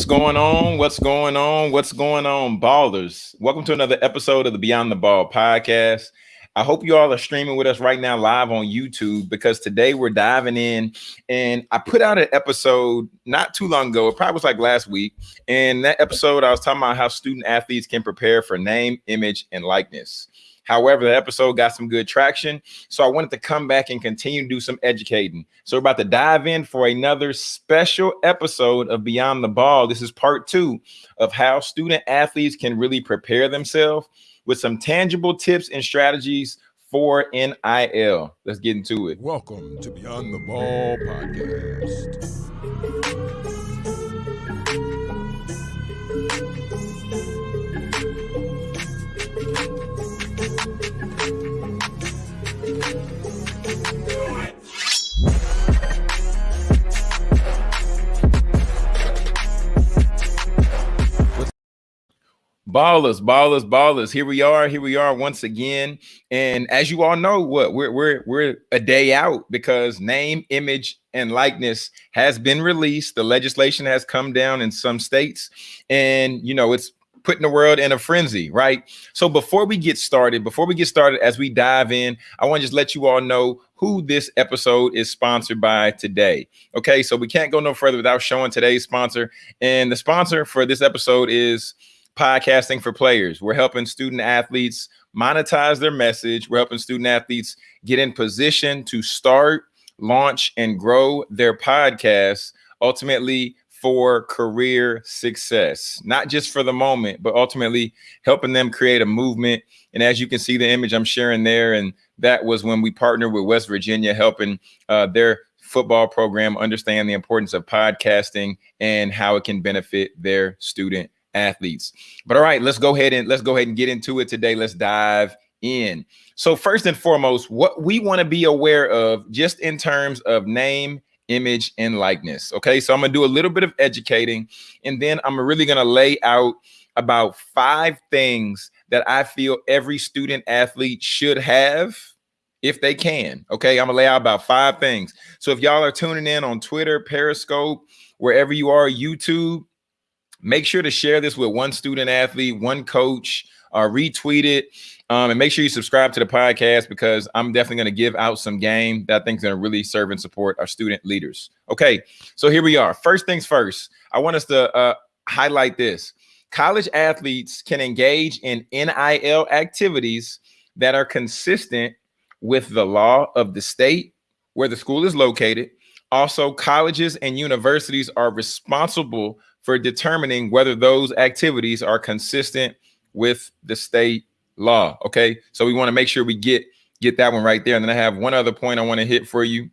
What's going on? What's going on? What's going on, ballers? Welcome to another episode of the Beyond the Ball podcast. I hope you all are streaming with us right now live on YouTube because today we're diving in. And I put out an episode not too long ago, it probably was like last week. And that episode, I was talking about how student athletes can prepare for name, image, and likeness. However, the episode got some good traction. So I wanted to come back and continue to do some educating. So we're about to dive in for another special episode of Beyond the Ball. This is part two of how student athletes can really prepare themselves with some tangible tips and strategies for NIL. Let's get into it. Welcome to Beyond the Ball podcast. Ballers, ballers, ballers. Here we are. Here we are once again. And as you all know, what we're we're we're a day out because name, image, and likeness has been released. The legislation has come down in some states, and you know it's putting the world in a frenzy, right? So before we get started, before we get started, as we dive in, I want to just let you all know who this episode is sponsored by today. Okay, so we can't go no further without showing today's sponsor. And the sponsor for this episode is podcasting for players. We're helping student athletes monetize their message. We're helping student athletes get in position to start, launch, and grow their podcasts ultimately for career success, not just for the moment, but ultimately helping them create a movement. And as you can see, the image I'm sharing there, and that was when we partnered with West Virginia, helping uh, their football program understand the importance of podcasting and how it can benefit their student athletes. But all right, let's go ahead and let's go ahead and get into it today. Let's dive in. So first and foremost, what we want to be aware of just in terms of name, image, and likeness. Okay, so I'm gonna do a little bit of educating, and then I'm really gonna lay out about five things that I feel every student athlete should have if they can. Okay, I'm gonna lay out about five things. So if y'all are tuning in on Twitter, Periscope, wherever you are, YouTube, Make sure to share this with one student athlete, one coach, uh, retweet it, um, and make sure you subscribe to the podcast because I'm definitely going to give out some game that I think is going to really serve and support our student leaders. Okay, so here we are. First things first, I want us to uh, highlight this. College athletes can engage in NIL activities that are consistent with the law of the state where the school is located. Also, colleges and universities are responsible for determining whether those activities are consistent with the state law. Okay, so we want to make sure we get get that one right there. And then I have one other point I want to hit for you.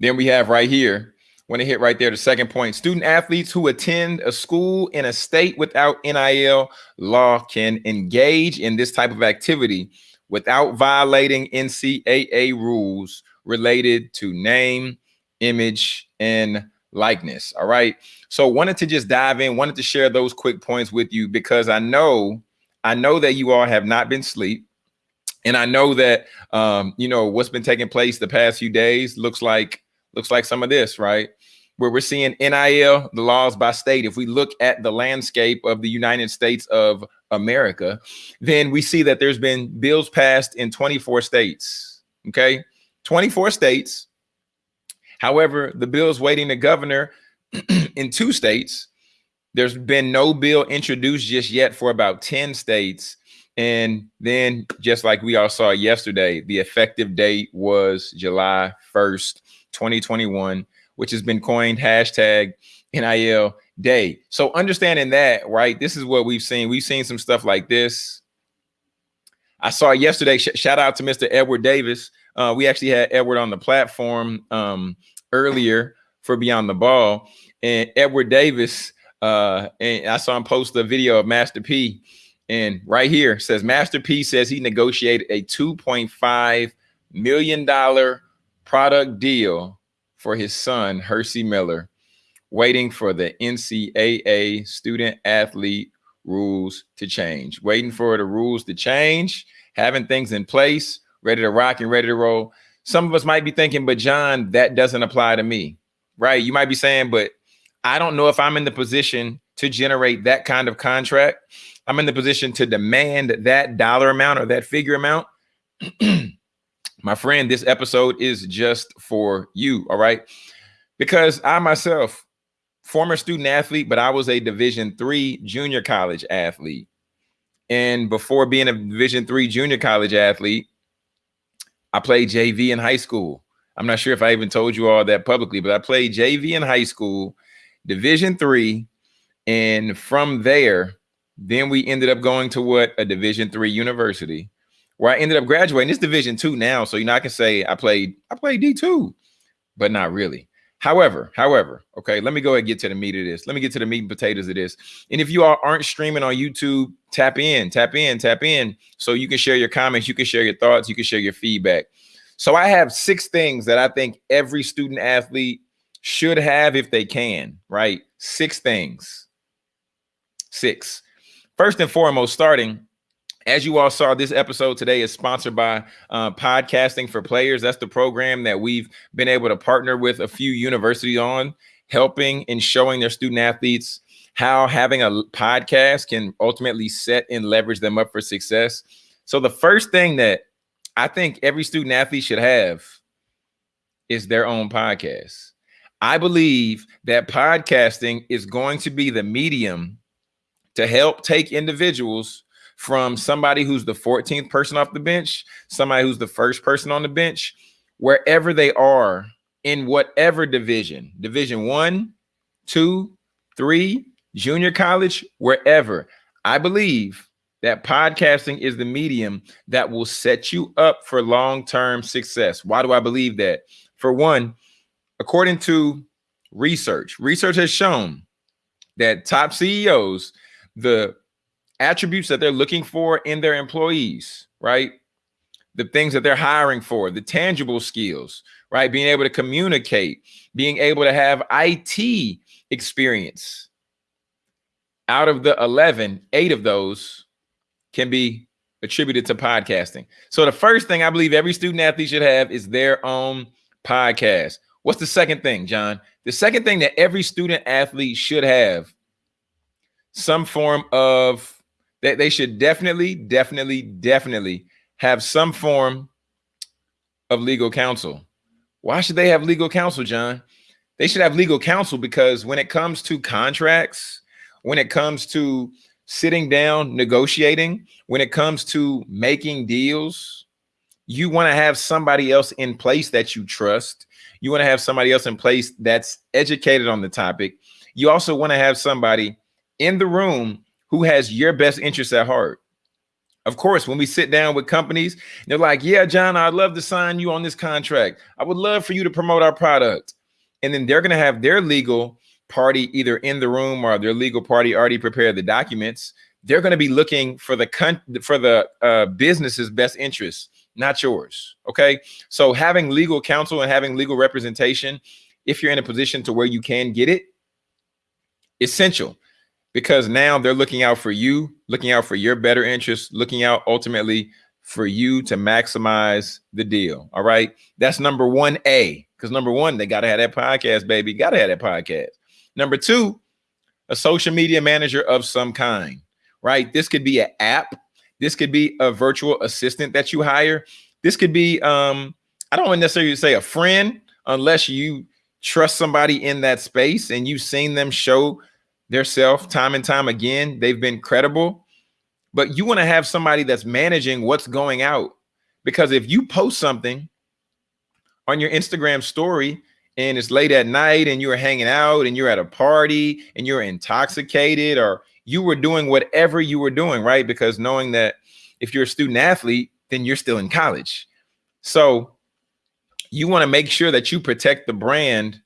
Then we have right here, want to hit right there the second point. Student athletes who attend a school in a state without NIL law can engage in this type of activity without violating NCAA rules related to name, image, and likeness. All right. So wanted to just dive in, wanted to share those quick points with you because I know, I know that you all have not been sleep. And I know that um, you know what's been taking place the past few days looks like looks like some of this, right? Where we're seeing NIL, the laws by state. If we look at the landscape of the United States of America, then we see that there's been bills passed in 24 states. Okay, 24 states However, the bill is waiting the governor in two states. There's been no bill introduced just yet for about 10 states. And then, just like we all saw yesterday, the effective date was July 1st, 2021, which has been coined hashtag NIL day. So, understanding that, right, this is what we've seen. We've seen some stuff like this. I saw yesterday, sh shout out to Mr. Edward Davis. Uh, we actually had Edward on the platform um, earlier for Beyond the Ball, and Edward Davis. Uh, and I saw him post a video of Master P, and right here says Master P says he negotiated a 2.5 million dollar product deal for his son Hercy Miller, waiting for the NCAA student athlete rules to change, waiting for the rules to change, having things in place, ready to rock and ready to roll some of us might be thinking, but John, that doesn't apply to me, right? You might be saying, but I don't know if I'm in the position to generate that kind of contract. I'm in the position to demand that dollar amount or that figure amount. My friend, this episode is just for you. All right. Because I myself, former student athlete, but I was a division three junior college athlete. And before being a division three junior college athlete, I played JV in high school. I'm not sure if I even told you all that publicly, but I played JV in high school, division three. And from there, then we ended up going to what a division three university where I ended up graduating. This division two now. So you know, I can say I played, I played D2, but not really. However, however, okay, let me go ahead and get to the meat of this. Let me get to the meat and potatoes of this. And if you all aren't streaming on YouTube, tap in, tap in, tap in. So you can share your comments, you can share your thoughts, you can share your feedback. So I have six things that I think every student athlete should have if they can, right? Six things. Six. First and foremost, starting as you all saw, this episode today is sponsored by uh, Podcasting for Players. That's the program that we've been able to partner with a few universities on, helping and showing their student athletes how having a podcast can ultimately set and leverage them up for success. So, the first thing that I think every student athlete should have is their own podcast. I believe that podcasting is going to be the medium to help take individuals from somebody who's the 14th person off the bench, somebody who's the first person on the bench, wherever they are in whatever division, division one, two, three, junior college, wherever. I believe that podcasting is the medium that will set you up for long-term success. Why do I believe that? For one, according to research, research has shown that top CEOs, the attributes that they're looking for in their employees, right? The things that they're hiring for, the tangible skills, right? Being able to communicate, being able to have IT experience. Out of the 11, eight of those can be attributed to podcasting. So the first thing I believe every student athlete should have is their own podcast. What's the second thing, John? The second thing that every student athlete should have some form of they, they should definitely, definitely, definitely have some form of legal counsel. Why should they have legal counsel, John? They should have legal counsel because when it comes to contracts, when it comes to sitting down, negotiating, when it comes to making deals, you want to have somebody else in place that you trust. You want to have somebody else in place that's educated on the topic. You also want to have somebody in the room who has your best interests at heart. Of course, when we sit down with companies, they're like, yeah, John, I'd love to sign you on this contract. I would love for you to promote our product. And then they're going to have their legal party either in the room or their legal party already prepared the documents. They're going to be looking for the for the uh, business's best interests, not yours. Okay. So having legal counsel and having legal representation, if you're in a position to where you can get it, essential because now they're looking out for you, looking out for your better interests, looking out ultimately for you to maximize the deal. All right. That's number one A. Because number one, they got to have that podcast, baby. Got to have that podcast. Number two, a social media manager of some kind, right? This could be an app. This could be a virtual assistant that you hire. This could be, um, I don't necessarily say a friend, unless you trust somebody in that space and you've seen them show their self time and time again. They've been credible, but you want to have somebody that's managing what's going out. Because if you post something on your Instagram story and it's late at night and you're hanging out and you're at a party and you're intoxicated or you were doing whatever you were doing, right? Because knowing that if you're a student athlete, then you're still in college. So you want to make sure that you protect the brand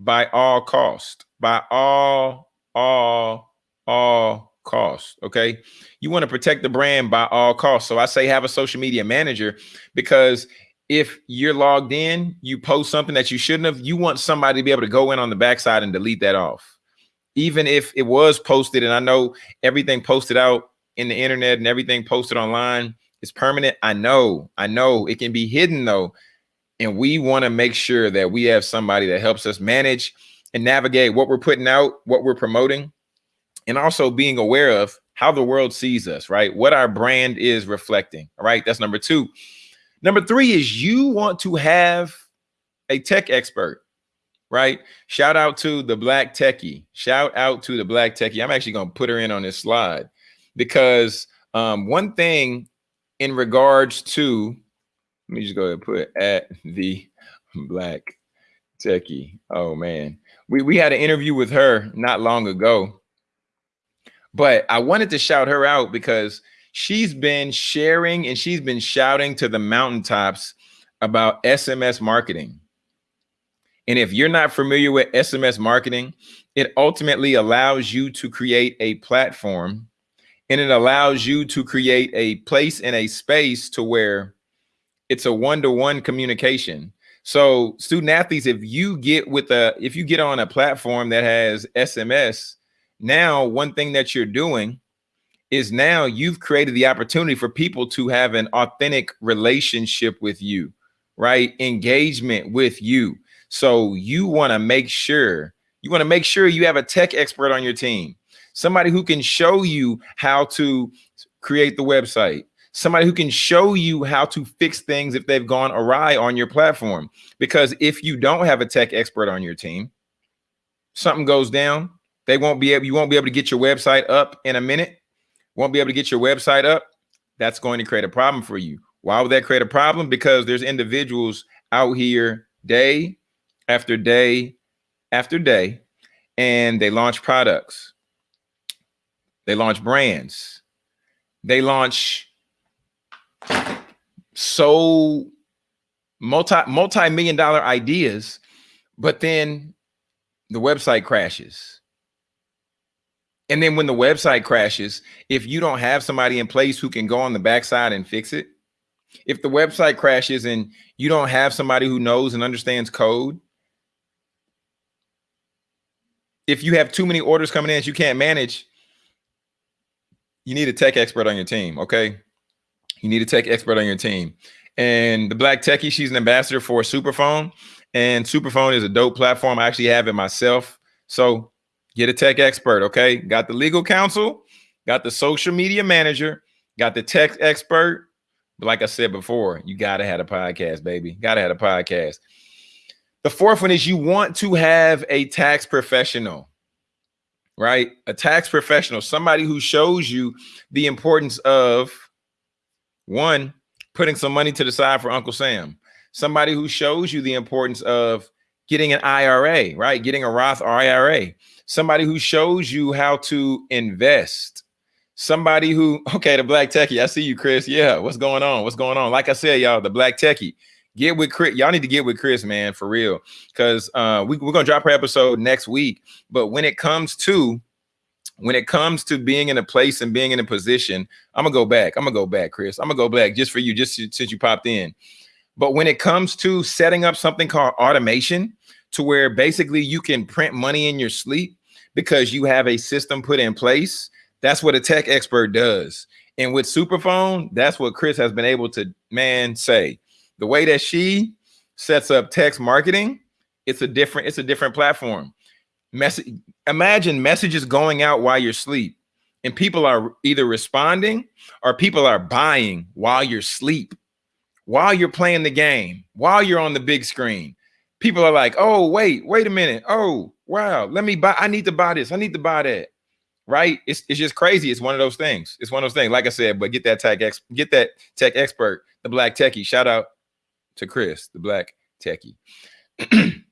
by all cost, by all all all costs okay? You want to protect the brand by all costs. So i say have a social media manager because if you're logged in you post something that you shouldn't have you want somebody to be able to go in on the backside and delete that off. Even if it was posted and i know everything posted out in the internet and everything posted online is permanent i know i know it can be hidden though. And we want to make sure that we have somebody that helps us manage and navigate what we're putting out, what we're promoting, and also being aware of how the world sees us, right? What our brand is reflecting. All right. That's number two. Number three is you want to have a tech expert, right? Shout out to the black techie. Shout out to the black techie. I'm actually going to put her in on this slide because um, one thing in regards to, let me just go ahead and put at the black techie. Oh man, we, we had an interview with her not long ago but I wanted to shout her out because she's been sharing and she's been shouting to the mountaintops about SMS marketing. And if you're not familiar with SMS marketing, it ultimately allows you to create a platform and it allows you to create a place and a space to where it's a one-to-one -one communication. So student athletes, if you get with a, if you get on a platform that has SMS, now one thing that you're doing is now you've created the opportunity for people to have an authentic relationship with you, right? Engagement with you. So you want to make sure you want to make sure you have a tech expert on your team, somebody who can show you how to create the website, somebody who can show you how to fix things if they've gone awry on your platform. Because if you don't have a tech expert on your team, something goes down, they won't be able, you won't be able to get your website up in a minute. Won't be able to get your website up. That's going to create a problem for you. Why would that create a problem? Because there's individuals out here day after day after day, and they launch products. They launch brands. They launch so multi multi-million dollar ideas, but then the website crashes and then when the website crashes, if you don't have somebody in place who can go on the backside and fix it, if the website crashes and you don't have somebody who knows and understands code, if you have too many orders coming in that you can't manage, you need a tech expert on your team. Okay. You need a tech expert on your team. And the Black Techie, she's an ambassador for Superphone. And Superphone is a dope platform. I actually have it myself. So Get a tech expert, okay? Got the legal counsel, got the social media manager, got the tech expert. But like I said before, you gotta have a podcast, baby. Gotta have a podcast. The fourth one is you want to have a tax professional, right? A tax professional, somebody who shows you the importance of one, putting some money to the side for Uncle Sam, somebody who shows you the importance of getting an IRA, right? Getting a Roth IRA somebody who shows you how to invest. Somebody who okay the black techie i see you chris. Yeah what's going on? What's going on? Like i said y'all the black techie get with chris. Y'all need to get with chris man for real. Because uh we, we're gonna drop her episode next week. But when it comes to when it comes to being in a place and being in a position i'm gonna go back i'm gonna go back chris i'm gonna go back just for you just since you popped in but when it comes to setting up something called automation to where basically you can print money in your sleep because you have a system put in place. That's what a tech expert does. And with Superphone, that's what Chris has been able to, man, say. The way that she sets up text marketing, it's a different, it's a different platform. Message, imagine messages going out while you're asleep and people are either responding or people are buying while you're asleep, while you're playing the game, while you're on the big screen people are like, oh, wait, wait a minute. Oh, wow, let me buy. I need to buy this. I need to buy that. Right. It's, it's just crazy. It's one of those things. It's one of those things. Like I said, but get that tech ex get that tech expert, the black techie. Shout out to Chris, the black techie.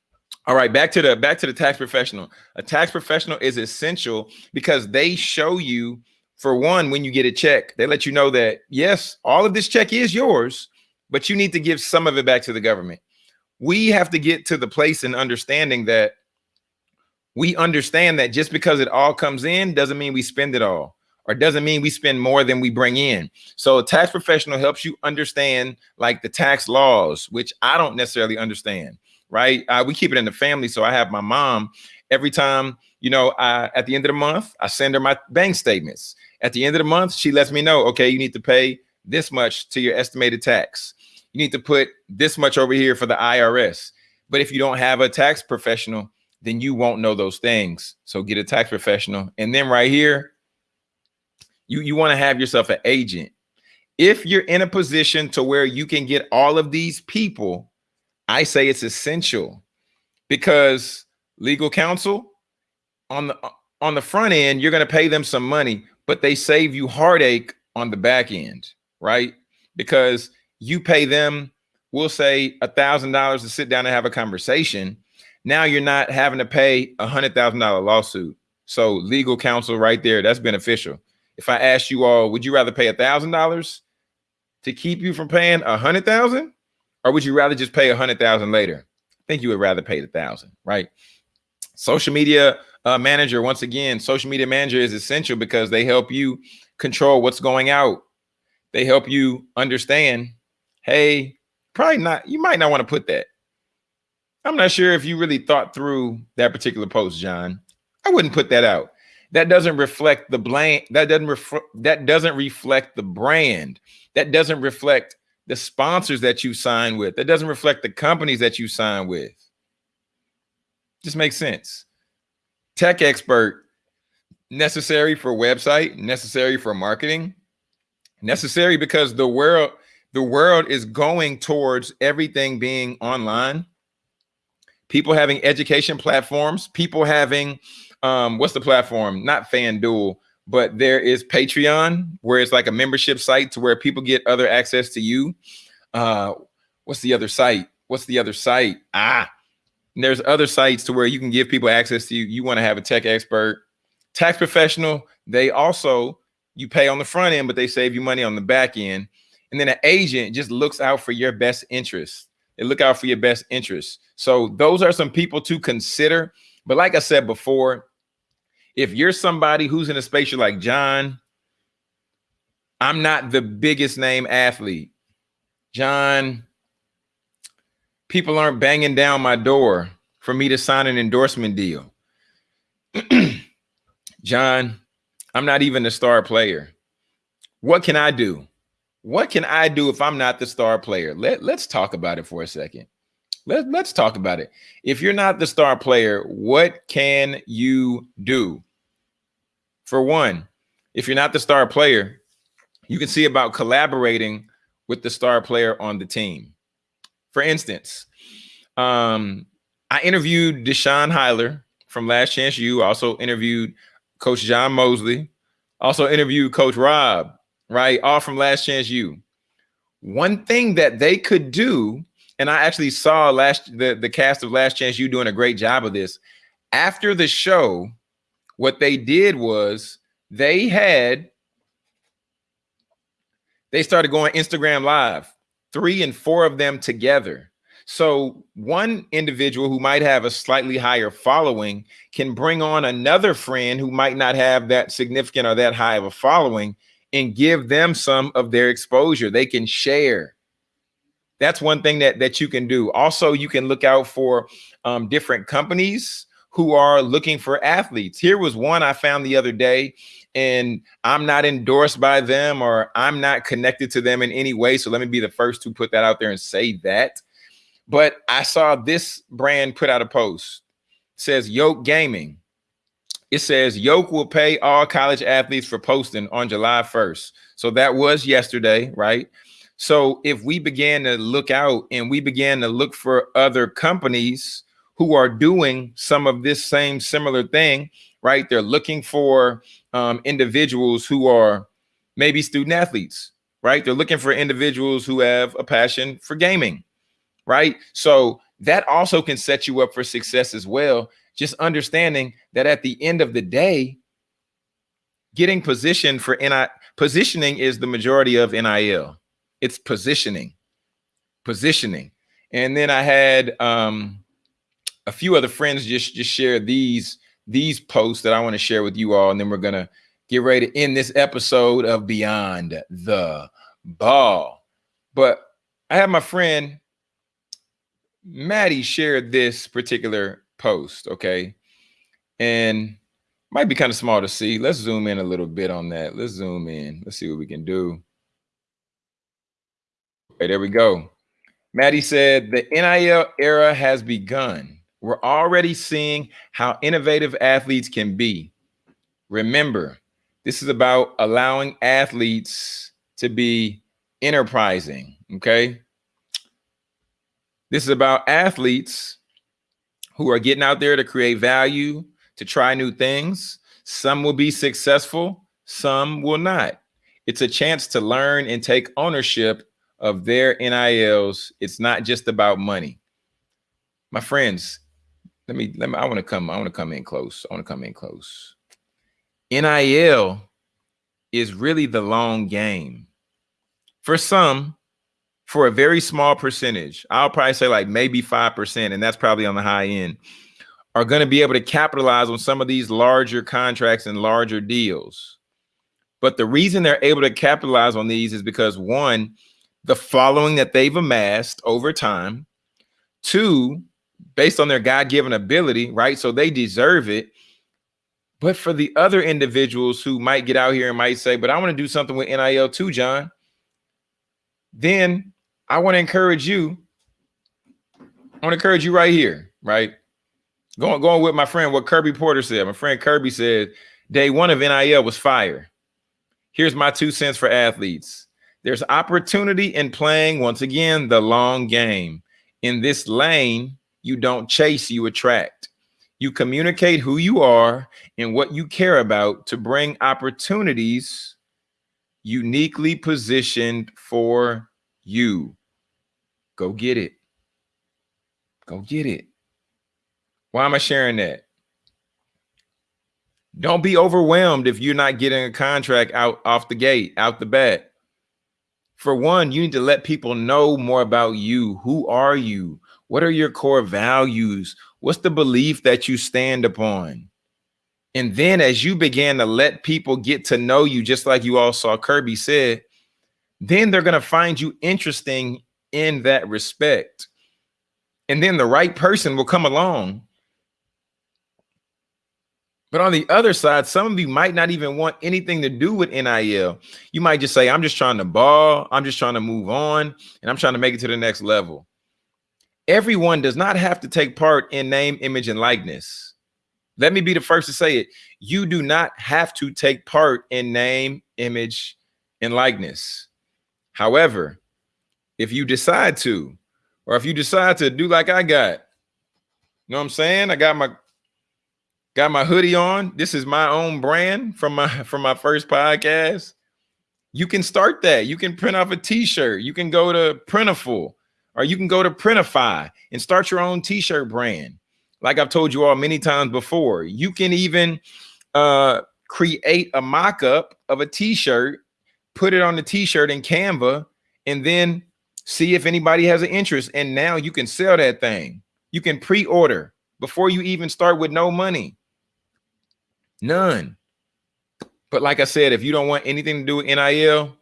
All right, back to the back to the tax professional. A tax professional is essential because they show you, for one, when you get a check, they let you know that yes, all of this check is yours, but you need to give some of it back to the government we have to get to the place in understanding that we understand that just because it all comes in doesn't mean we spend it all or doesn't mean we spend more than we bring in. So a tax professional helps you understand like the tax laws, which I don't necessarily understand, right? Uh, we keep it in the family. So I have my mom every time, you know, I, at the end of the month, I send her my bank statements. At the end of the month, she lets me know, okay, you need to pay this much to your estimated tax you need to put this much over here for the IRS. But if you don't have a tax professional, then you won't know those things. So get a tax professional. And then right here, you, you want to have yourself an agent. If you're in a position to where you can get all of these people, I say it's essential because legal counsel on the on the front end, you're going to pay them some money, but they save you heartache on the back end, right? Because you pay them, we'll say a thousand dollars to sit down and have a conversation. Now you're not having to pay a hundred thousand dollar lawsuit. So legal counsel right there, that's beneficial. If I asked you all, would you rather pay a thousand dollars to keep you from paying a hundred thousand, or would you rather just pay a hundred thousand later? I think you would rather pay the thousand, right? Social media uh, manager, once again, social media manager is essential because they help you control what's going out. They help you understand, hey, probably not, you might not want to put that. I'm not sure if you really thought through that particular post, John. I wouldn't put that out. That doesn't reflect the blame. That doesn't reflect that doesn't reflect the brand. That doesn't reflect the sponsors that you sign with. That doesn't reflect the companies that you sign with. Just makes sense tech expert necessary for website, necessary for marketing, necessary because the world the world is going towards everything being online. People having education platforms, people having um what's the platform? Not FanDuel, but there is Patreon where it's like a membership site to where people get other access to you. Uh what's the other site? What's the other site? Ah, there's other sites to where you can give people access to you. You want to have a tech expert, tax professional. They also you pay on the front end, but they save you money on the back end. And then an agent just looks out for your best interests. They look out for your best interests. So those are some people to consider. But like I said before, if you're somebody who's in a space you're like John, I'm not the biggest name athlete. John, people aren't banging down my door for me to sign an endorsement deal. John, I'm not even the star player. What can I do? What can I do if I'm not the star player? Let, let's talk about it for a second. Let, let's talk about it. If you're not the star player, what can you do? For one, if you're not the star player, you can see about collaborating with the star player on the team. For instance, um, I interviewed Deshaun Heiler from Last Chance U. Also interviewed Coach John Mosley. Also interviewed Coach Rob, right? All from Last Chance U. One thing that they could do, and I actually saw last the, the cast of Last Chance U doing a great job of this. After the show, what they did was they had they started going Instagram live three and four of them together. So one individual who might have a slightly higher following can bring on another friend who might not have that significant or that high of a following and give them some of their exposure. They can share. That's one thing that, that you can do. Also, you can look out for um, different companies who are looking for athletes. Here was one I found the other day and I'm not endorsed by them or I'm not connected to them in any way. So let me be the first to put that out there and say that. But I saw this brand put out a post. It says Yoke Gaming. It says Yoke will pay all college athletes for posting on July 1st. So that was yesterday, right? So if we began to look out and we began to look for other companies who are doing some of this same similar thing, right? They're looking for um, individuals who are maybe student athletes, right? They're looking for individuals who have a passion for gaming, right? So that also can set you up for success as well. Just understanding that at the end of the day, getting positioned for NI positioning is the majority of NIL. It's positioning, positioning. And then I had um, a few other friends just just share these these posts that I want to share with you all, and then we're gonna get ready to end this episode of Beyond the Ball. But I have my friend Maddie shared this particular post, okay, and might be kind of small to see. Let's zoom in a little bit on that. Let's zoom in. Let's see what we can do. Okay, there we go. Maddie said the NIL era has begun We're already seeing how innovative athletes can be. Remember, this is about allowing athletes to be enterprising. Okay. This is about athletes who are getting out there to create value, to try new things. Some will be successful, some will not. It's a chance to learn and take ownership of their NILs. It's not just about money. My friends, let me let me I want to come I want to come in close. I want to come in close. NIL is really the long game. For some, for a very small percentage, I'll probably say like maybe 5%, and that's probably on the high end, are going to be able to capitalize on some of these larger contracts and larger deals. But the reason they're able to capitalize on these is because one, the following that they've amassed over time, two, based on their God-given ability, right? So they deserve it. But for the other individuals who might get out here and might say, but I want to do something with NIL too, John, then I want to encourage you. I want to encourage you right here, right? Going, going with my friend, what Kirby Porter said. My friend Kirby said, day one of NIL was fire. Here's my two cents for athletes. There's opportunity in playing, once again, the long game. In this lane, you don't chase, you attract. You communicate who you are and what you care about to bring opportunities uniquely positioned for you. Go get it. Go get it. Why am I sharing that? Don't be overwhelmed if you're not getting a contract out off the gate, out the bat. For one, you need to let people know more about you. Who are you? What are your core values? What's the belief that you stand upon? And then as you begin to let people get to know you, just like you all saw Kirby said, then they're going to find you interesting in that respect. And then the right person will come along. But on the other side, some of you might not even want anything to do with NIL. You might just say, I'm just trying to ball. I'm just trying to move on and I'm trying to make it to the next level. Everyone does not have to take part in name, image, and likeness. Let me be the first to say it. You do not have to take part in name, image, and likeness. However, if you decide to, or if you decide to do like I got, you know what I'm saying? I got my got my hoodie on. This is my own brand from my from my first podcast. You can start that. You can print off a t-shirt. You can go to Printful or you can go to Printify and start your own t-shirt brand like I've told you all many times before, you can even uh, create a mock-up of a t-shirt, put it on the t-shirt in Canva, and then see if anybody has an interest. And now you can sell that thing. You can pre-order before you even start with no money. None. But like I said, if you don't want anything to do with NIL,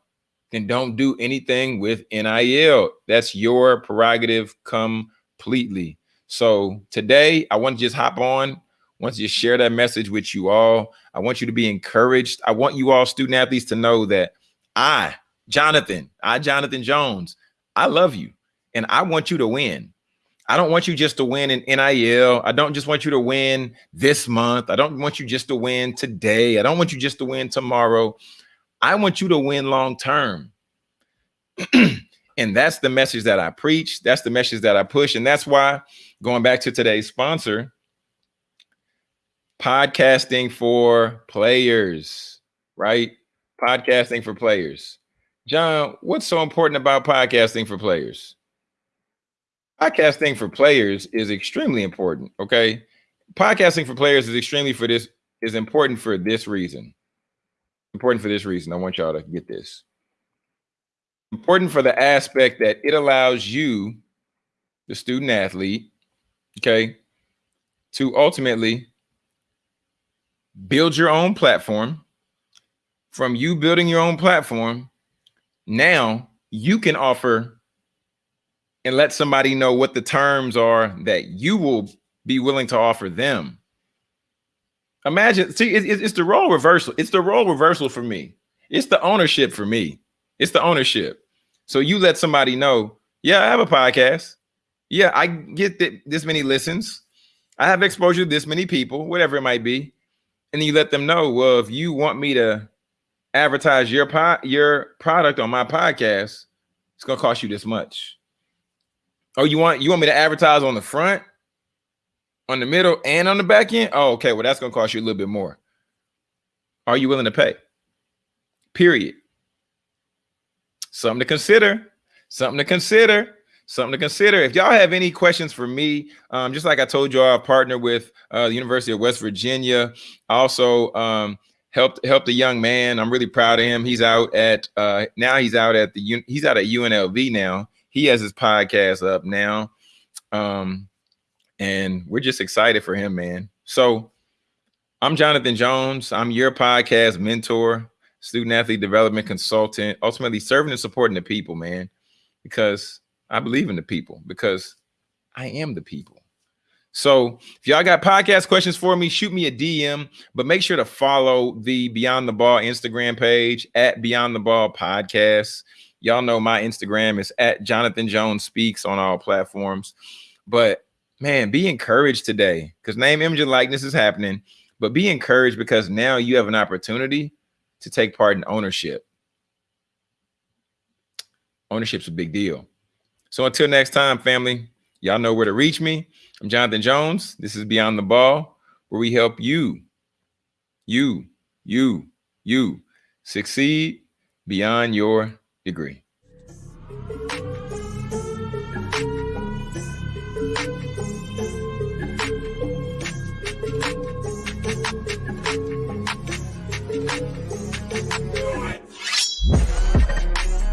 then don't do anything with NIL. That's your prerogative completely. So today I want to just hop on, want to just share that message with you all. I want you to be encouraged. I want you all student athletes to know that I, Jonathan, I, Jonathan Jones, I love you and I want you to win. I don't want you just to win in NIL. I don't just want you to win this month. I don't want you just to win today. I don't want you just to win tomorrow. I want you to win long term. and that's the message that I preach. That's the message that I push. And that's why going back to today's sponsor, podcasting for players, right? Podcasting for players. John, what's so important about podcasting for players? Podcasting for players is extremely important, okay? Podcasting for players is extremely for this is important for this reason. Important for this reason. I want y'all to get this. Important for the aspect that it allows you, the student athlete, okay, to ultimately build your own platform. From you building your own platform, now you can offer and let somebody know what the terms are that you will be willing to offer them. Imagine, see, it, it's the role reversal. It's the role reversal for me. It's the ownership for me. It's the ownership. So you let somebody know, yeah, I have a podcast. Yeah, I get th this many listens. I have exposure to this many people, whatever it might be. And you let them know, well, if you want me to advertise your po- your product on my podcast, it's gonna cost you this much. Oh, you want you want me to advertise on the front, on the middle, and on the back end? Oh, okay. Well, that's gonna cost you a little bit more. Are you willing to pay? Period. Something to consider. Something to consider. Something to consider. If y'all have any questions for me, um, just like I told you, I partner with uh, the University of West Virginia. Also um, helped helped a young man. I'm really proud of him. He's out at uh, now. He's out at the he's out at UNLV now. He has his podcast up now, um, and we're just excited for him, man. So I'm Jonathan Jones. I'm your podcast mentor, student athlete development consultant, ultimately serving and supporting the people, man, because I believe in the people because I am the people. So if y'all got podcast questions for me, shoot me a DM, but make sure to follow the Beyond the Ball Instagram page at Beyond the Ball Podcast. Y'all know my Instagram is at Jonathan Jones Speaks on all platforms. But man, be encouraged today because name, image, and likeness is happening. But be encouraged because now you have an opportunity to take part in ownership. Ownership's a big deal. So until next time, family, y'all know where to reach me. I'm Jonathan Jones. This is Beyond the Ball, where we help you, you, you, you succeed beyond your degree.